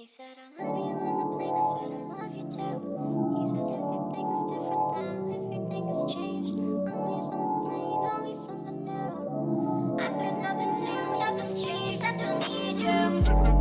He said, I love you on the plane. I said, I love you too. He said, everything's different now. Everything has changed. Always on the plane, always something new. I said, nothing's new, nothing's changed. I still need you.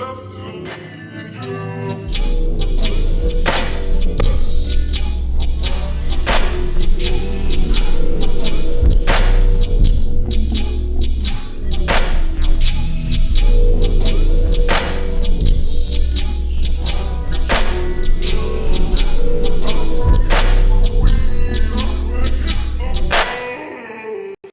Changed.